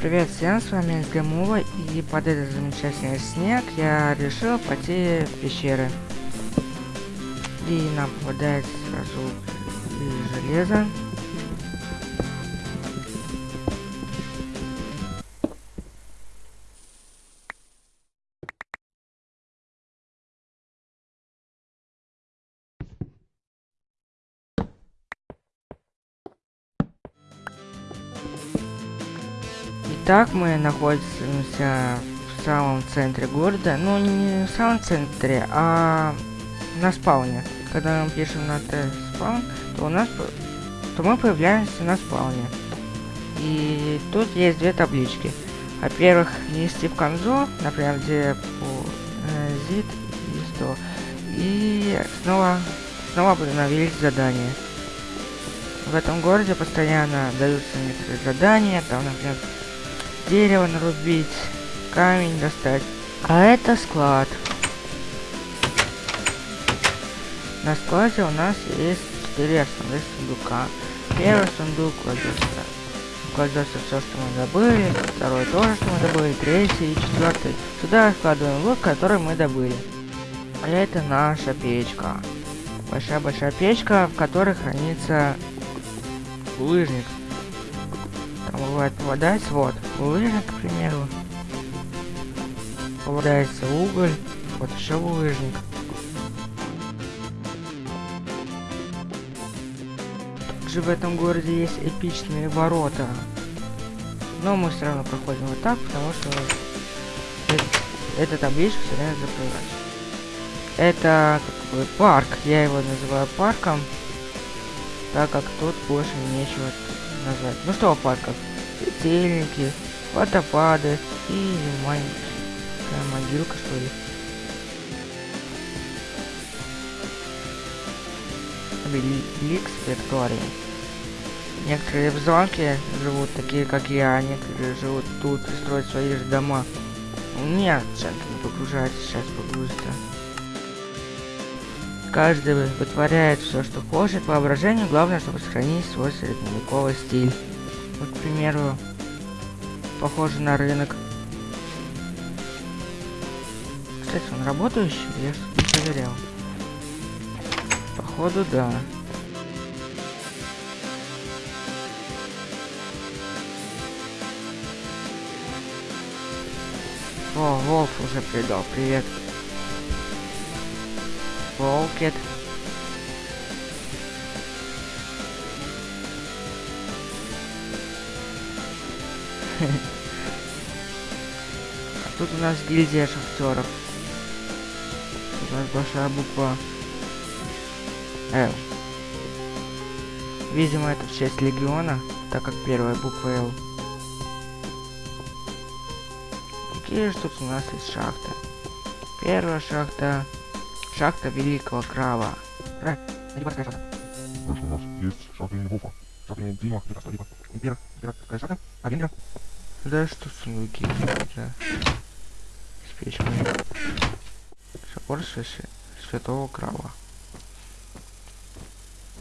Привет всем, с вами Гамова, и под этот замечательный снег я решил пойти в пещеры. И нам попадает сразу и железо. Итак, мы находимся в самом центре города. Ну, не в самом центре, а на спауне. Когда мы пишем на спаун, то у нас то мы появляемся на спауне. И тут есть две таблички. Во-первых, нести в конзу, например, где э, zip и 100. И снова, снова обновились задания. В этом городе постоянно даются некоторые задания, там, например, дерево нарубить, камень достать. А это склад. На складе у нас есть четыре основных сундука. Первый сундук кладется, кладется все, что мы добыли. Второй тоже, что мы добыли. Третий и четвертый. Сюда складываем лук, который мы добыли. А это наша печка. Большая-большая печка, в которой хранится лыжник. Там бывает попадается, вот, лыжник, к примеру. Попадается уголь, вот еще лыжник. Также в этом городе есть эпичные ворота. Но мы все равно проходим вот так, потому что это, эта табличка все время закрывается. Это как бы парк, я его называю парком, так как тут больше нечего назвать. Ну что в парках? Светильники, водопады и маленькая могилка что ли. Лик Спектории. Некоторые в замке живут такие, как я, некоторые живут тут и строят свои же дома. Нет, сейчас не погружается, сейчас погрузится. Каждый вытворяет все, что хочет. Воображение главное, чтобы сохранить свой средневековый стиль. Вот, к примеру, похоже на рынок. Кстати, он работающий? Я не проверял. Походу, да. О, Волф уже придал. Привет. Волкет. А тут у нас гильдия шахтеров. У нас большая буква Л. Видимо, это в честь легиона, так как первая буква Л. Какие же тут у нас есть шахты? Первая шахта Шахта Великого Крава. Э, у нас есть шахта Вулфа, шахта Дима, шахта Липа, Импера, Императорская шахта, а Венгера. Да что сундуки, да. С печками. Собор Святого Крава.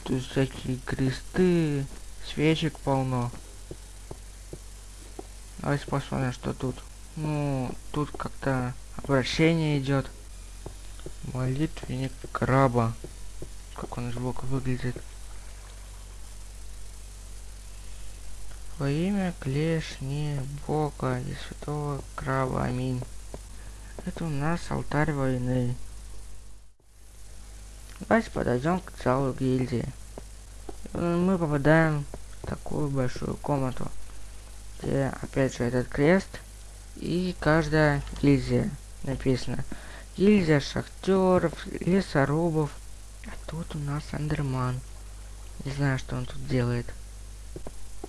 Тут всякие кресты, свечек полно. Давайте посмотрим, что тут. Ну, тут как-то обращение идет. Молитвенник краба. Как он сбоку выглядит. Во имя клешни Бога и Святого Краба. Аминь. Это у нас алтарь войны. Давайте подойдем к залу гильдии. Мы попадаем в такую большую комнату, где опять же этот крест и каждая гильдия написано гильдия шахтеров, лесорубов. А тут у нас Андерман. Не знаю, что он тут делает.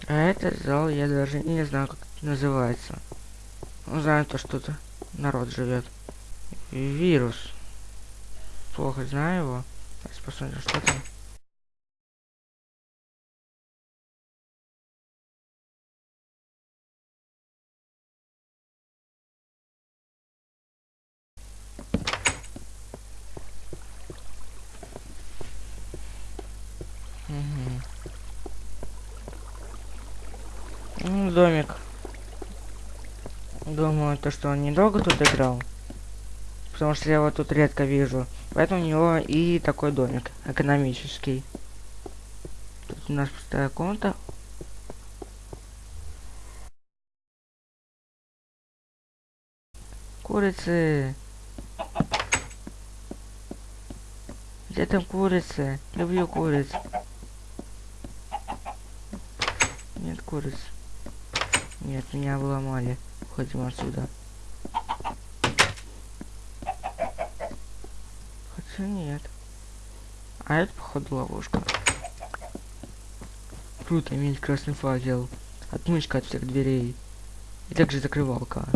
А этот зал я даже не знаю, как это называется. Знаю то, что тут народ живет. Вирус. Плохо знаю его. Давайте посмотрим, что там. Угу. Ну, домик. Думаю, то, что он недолго тут играл. Потому что я его тут редко вижу. Поэтому у него и такой домик экономический. Тут у нас пустая комната. Курицы. Где там курицы? Люблю куриц. Нет куриц. Нет, меня обломали. Уходим отсюда. Хотя нет. А это, походу, ловушка. Круто иметь красный факел. Отмычка от всех дверей. И также закрывалка.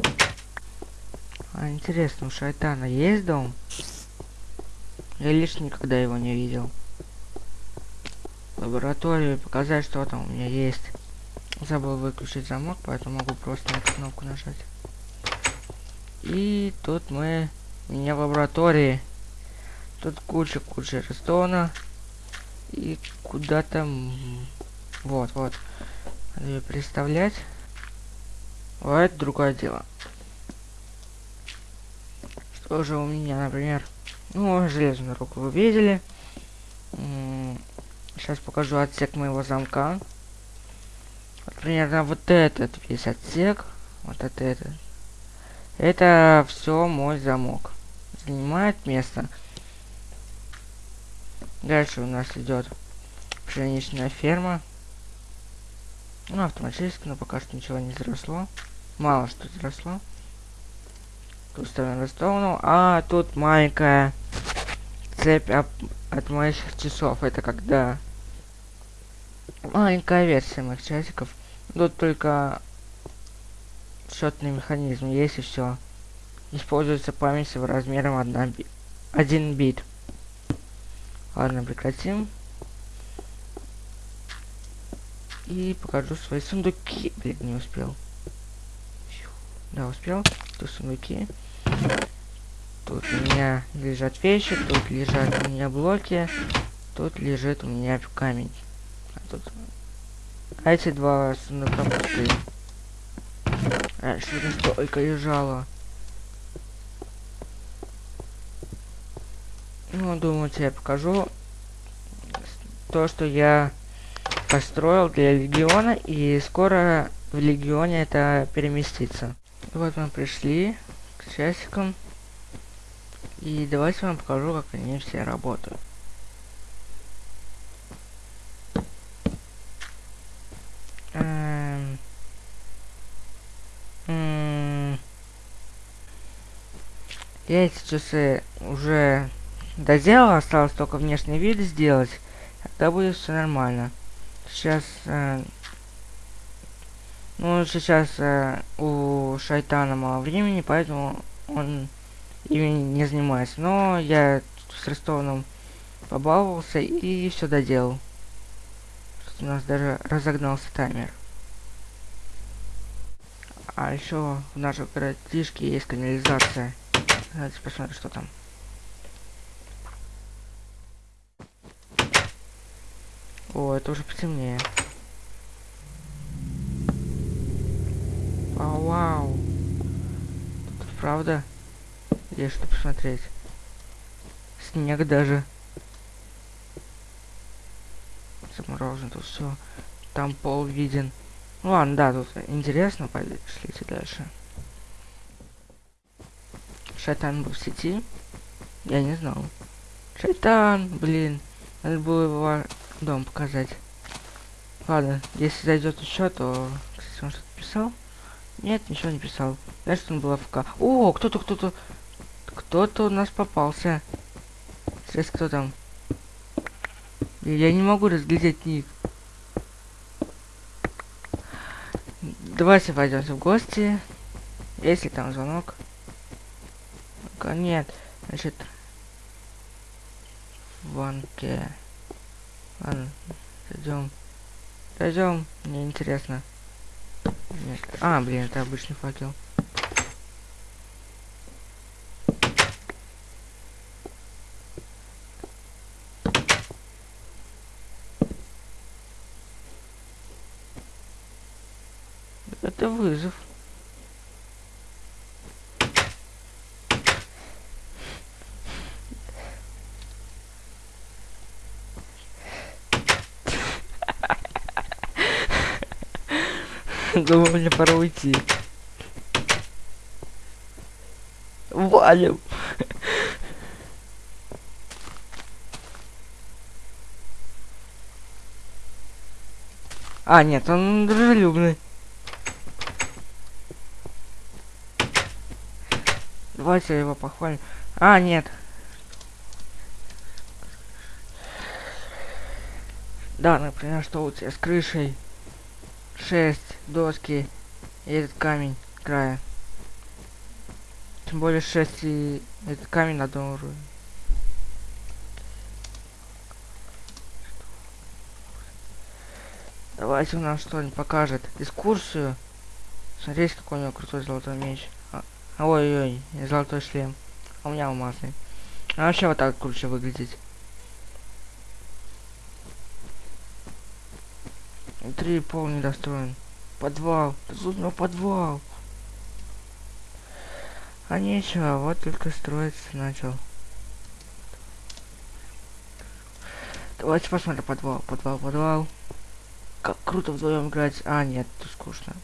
А интересно, у Шайтана есть дом? Я лишь никогда его не видел. Лабораторию показать, что там у меня есть. Забыл выключить замок, поэтому могу просто эту кнопку нажать. И тут мы... Меня в лаборатории. Тут куча-куча рестона. И куда там... Вот, вот. Надо ее представлять. А это другое дело. Что же у меня, например... Ну, железную руку вы видели. Сейчас покажу отсек моего замка. Примерно вот этот весь отсек. Вот это это. Это все мой замок. Занимает место. Дальше у нас идет пшеничная ферма. Ну, автоматически, но пока что ничего не заросло. Мало что заросло. Тут ставим рестовну. А тут маленькая цепь от, от моих часов. Это когда маленькая версия моих часиков. Тут только счетный механизм есть и все. Используется память в размером 1, би 1 бит. Ладно, прекратим. И покажу свои сундуки. Блин, не успел. Да, успел. Тут сундуки. Тут у меня лежат вещи, тут лежат у меня блоки, тут лежит у меня камень. Тут... А эти два сундука пустые. Раньше а, столько лежало. Ну, думаю, тебе покажу то, что я построил для Легиона, и скоро в Легионе это переместится. Вот мы пришли к часикам. И давайте вам покажу, как они все работают. Я эти часы уже доделал, осталось только внешний вид сделать. Тогда будет все нормально. Сейчас... Э, ну, сейчас э, у Шайтана мало времени, поэтому он ими не занимаюсь. Но я с Рестоном побаловался и все доделал. У нас даже разогнался таймер. А еще в нашем городишке есть канализация. Давайте посмотрим, что там. О, это уже потемнее. Вау, вау. Тут правда есть что посмотреть. Снег даже. Заморожен тут все. Там пол виден. Ну ладно, да, тут интересно. Пошлите дальше. Шайтан был в сети. Я не знал. Шайтан, блин. Надо было его дом показать. Ладно, если зайдет еще, то... Кстати, он что-то писал? Нет, ничего не писал. Значит, он был АФК. О, кто-то, кто-то... Кто-то у нас попался. Сейчас кто там? Я не могу разглядеть ник. Давайте пойдемте в гости. Если там звонок. Нет. Значит. Ванке. Ладно. Идем. Пойдем. Мне интересно. Нет. А, блин, это обычный факел. Это вызов. Думаю, мне пора уйти. Валим. А, нет, он дружелюбный. Давайте его похвалим. А, нет. Да, например, что у тебя с крышей? Шесть доски и этот камень края. Тем более 6 и этот камень на одном уровне. Давайте он нам что-нибудь покажет. Дискурсию. Смотрите, какой у него крутой золотой меч. А, Ой-ой, золотой шлем. А у меня алмазный. А вообще вот так круче выглядеть. Внутри пол недостроен. Подвал. Тут него подвал. А нечего, вот только строиться начал. Давайте посмотрим подвал, подвал, подвал. Как круто вдвоем играть. А, нет, тут скучно.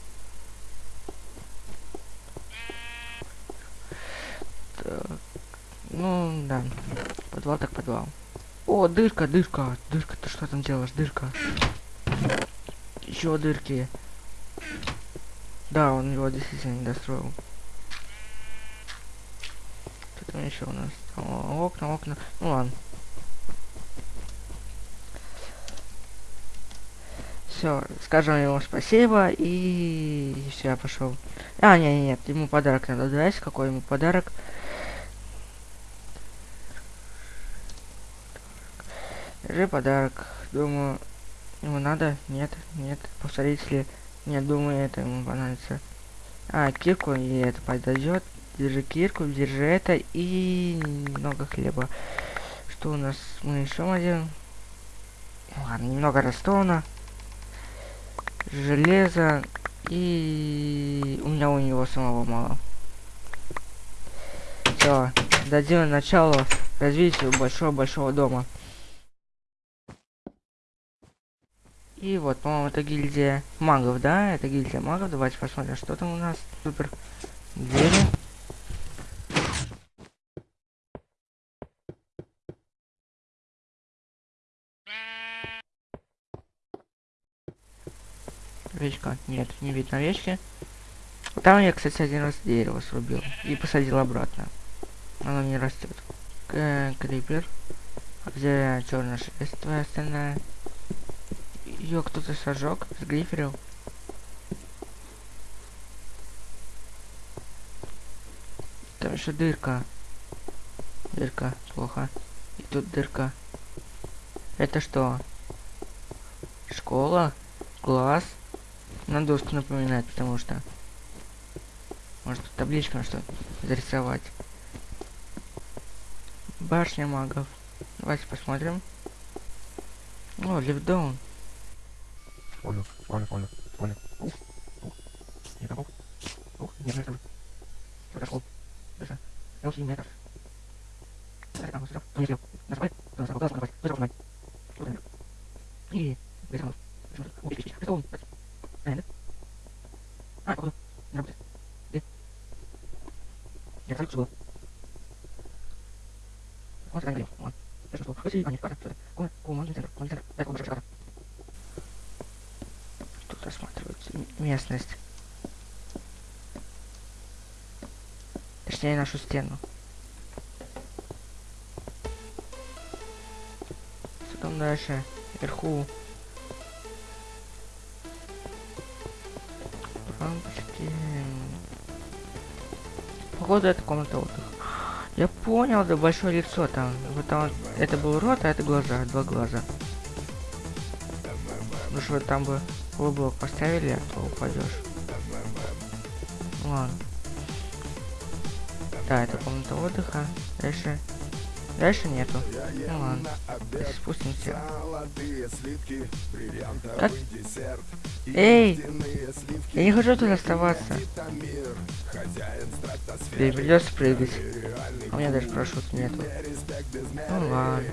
Так. Ну, да. Подвал так подвал. О, дырка, дырка. Дырка, ты что там делаешь? Дырка. Еще дырки. Да, он его действительно не достроил там еще у нас? О, окна, окна. Ну ладно. Все, скажем ему спасибо и все, я пошел. А, нет, нет, ему подарок надо дать. Какой ему подарок? Держи подарок. Думаю, ему надо? Нет, нет. Повторить ли? Нет, думаю, это ему понравится. А, кирку и это подойдет. Держи кирку, держи это и немного хлеба. Что у нас? Мы еще один. Ладно, немного растона. Железо. И у меня у него самого мало. Все, дадим начало развитию большого-большого дома. И вот, по-моему, это гильдия магов, да? Это гильдия магов. Давайте посмотрим, что там у нас. Супер. Двери. Овечка. Нет, не видно овечки. Там я, кстати, один раз дерево срубил. И посадил обратно. Оно не растет. Крипер. Где черная шерсть твоя остальная? Ее кто-то сожег, сгриферил. Там еще дырка. Дырка, плохо. И тут дырка. Это что? Школа? Класс? На доску напоминает, потому что... Может табличка что зарисовать. Башня магов. Давайте посмотрим. О, лифтдаун. Понял, понял, понял, понял. Ух, ух. Не готов. Ух, не знаю, Подошел. Уже не метров. Смотри, там, смотри, там, не съел. Нажимай, там, сразу, глаз, нажимай, тоже нажимай. Вот он. И, высунул. Ух, пич, пич, пич, Понятно? А, походу. Не работает. Где? Я смотрю, что было. Вот, это говорил. Вот. Я что, что? А, нет, карта. Что это? Комната, комнатный центр, комнатный центр. Дай комната, карта. Тут осматривается местность. Точнее, нашу стену. Что там дальше? Вверху лампочки. Походу это комната отдыха. Я понял, да большое лицо там. Вот там это был рот, а это глаза, два глаза. Ну что там бы блок поставили, а то упадешь. Ладно. Да, это комната отдыха. Дальше Дальше нету. Ну ладно. Спустимся. Как? Эй! Я не хочу тут оставаться. Тебе придется прыгать. А у меня даже парашют нету. Ну ладно.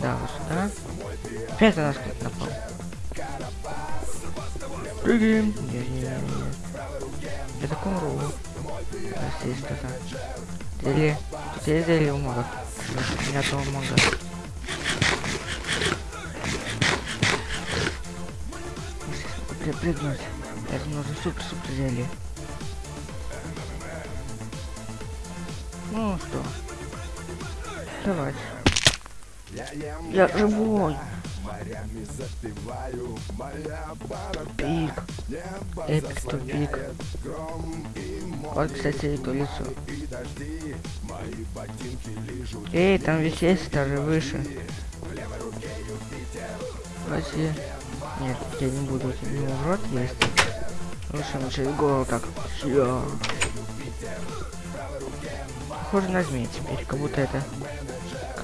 Да, вот сюда. Опять у нас кто-то напал. Прыгаем. Не-не-не. Я так умру. Раз есть что-то. Зелье. Тут есть зелье у магов. Меня то мага. Прыгнуть. Это нужно супер-супер зелье. Ну что? Давай. Я живой. Пик. Эпик тупик. Вот, кстати, это лицо. Эй, там ведь есть даже выше. Давайте. Нет, я не буду, у него в рот есть. Лучше начать голову так. Всё. Похоже на змей теперь, как будто это...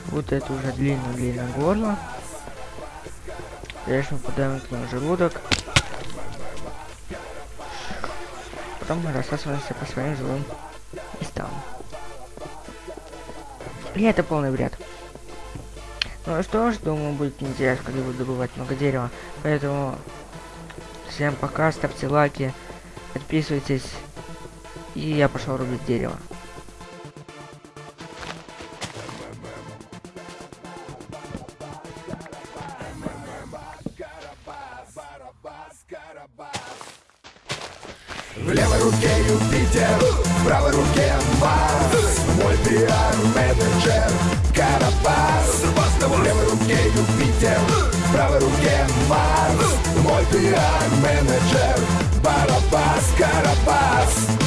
Будто это уже длинное-длинное горло. Дальше мы подаем к нему желудок. Потом мы рассасываемся по своим жилым местам. И это полный бред. Ну что ж, думаю, будет интересно, когда буду добывать много дерева. Поэтому всем пока, ставьте лайки, подписывайтесь. И я пошел рубить дерево. Марс. Мой пиар-менеджер. Барабас Карабас.